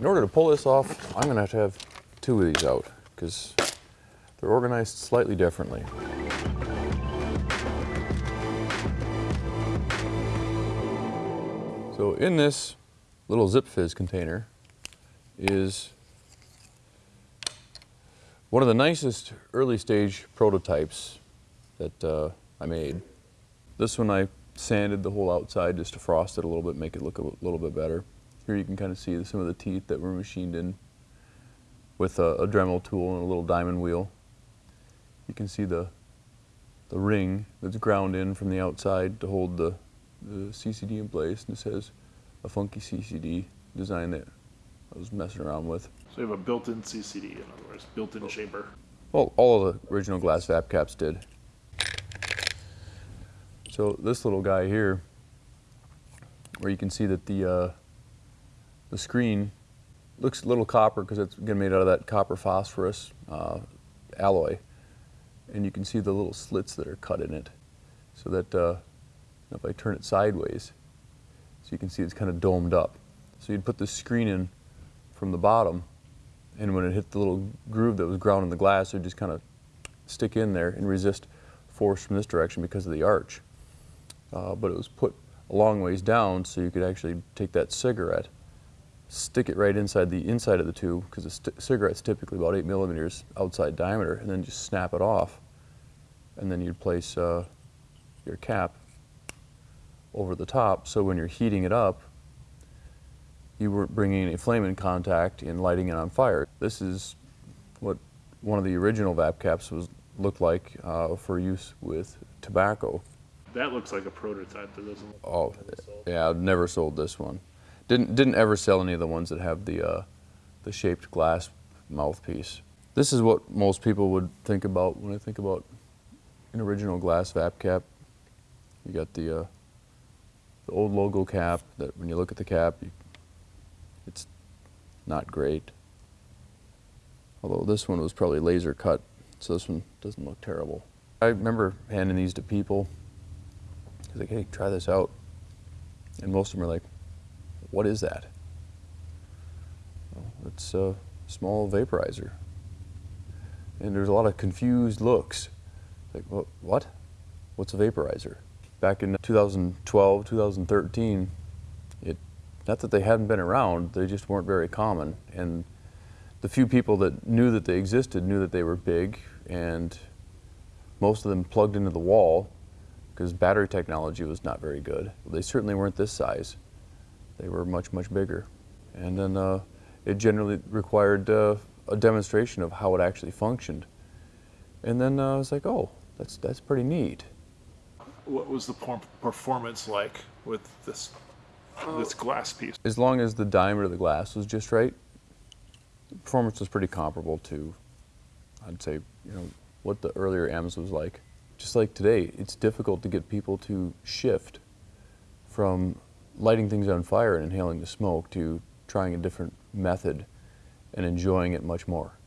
In order to pull this off, I'm gonna have to have two of these out because they're organized slightly differently. So in this little Zipfizz container is one of the nicest early stage prototypes that uh, I made. This one I sanded the whole outside just to frost it a little bit, make it look a little bit better. Here you can kind of see some of the teeth that were machined in with a, a Dremel tool and a little diamond wheel. You can see the, the ring that's ground in from the outside to hold the, the CCD in place. And this has a funky CCD design that I was messing around with. So you have a built-in CCD, in other words, built-in chamber. Well, all of the original glass VapCaps did. So this little guy here, where you can see that the uh, the screen looks a little copper because it's again made out of that copper phosphorus uh, alloy, and you can see the little slits that are cut in it, so that uh, if I turn it sideways, so you can see it's kind of domed up. So you'd put the screen in from the bottom, and when it hit the little groove that was ground in the glass, it would just kind of stick in there and resist force from this direction because of the arch. Uh, but it was put a long ways down so you could actually take that cigarette, stick it right inside the inside of the tube, because the cigarette's typically about 8 millimeters outside diameter, and then just snap it off. And then you'd place uh, your cap over the top, so when you're heating it up, you weren't bringing a flame in contact and lighting it on fire. This is what one of the original VapCaps was looked like uh, for use with tobacco. That looks like a prototype that doesn't look Oh, yeah, I've never sold this one. Didn't didn't ever sell any of the ones that have the uh, the shaped glass mouthpiece. This is what most people would think about when I think about an original glass VapCap. You got the uh, the old logo cap that when you look at the cap, you, it's not great. Although this one was probably laser cut, so this one doesn't look terrible. I remember handing these to people He's like, hey, try this out. And most of them are like, what is that? Well, it's a small vaporizer. And there's a lot of confused looks. Like, what? what? What's a vaporizer? Back in 2012, 2013, it, not that they hadn't been around, they just weren't very common. And the few people that knew that they existed knew that they were big, and most of them plugged into the wall because battery technology was not very good. They certainly weren't this size. They were much, much bigger. And then uh, it generally required uh, a demonstration of how it actually functioned. And then uh, I was like, oh, that's, that's pretty neat. What was the performance like with this, this glass piece? As long as the diameter of the glass was just right, the performance was pretty comparable to, I'd say, you know, what the earlier M's was like just like today, it's difficult to get people to shift from lighting things on fire and inhaling the smoke to trying a different method and enjoying it much more.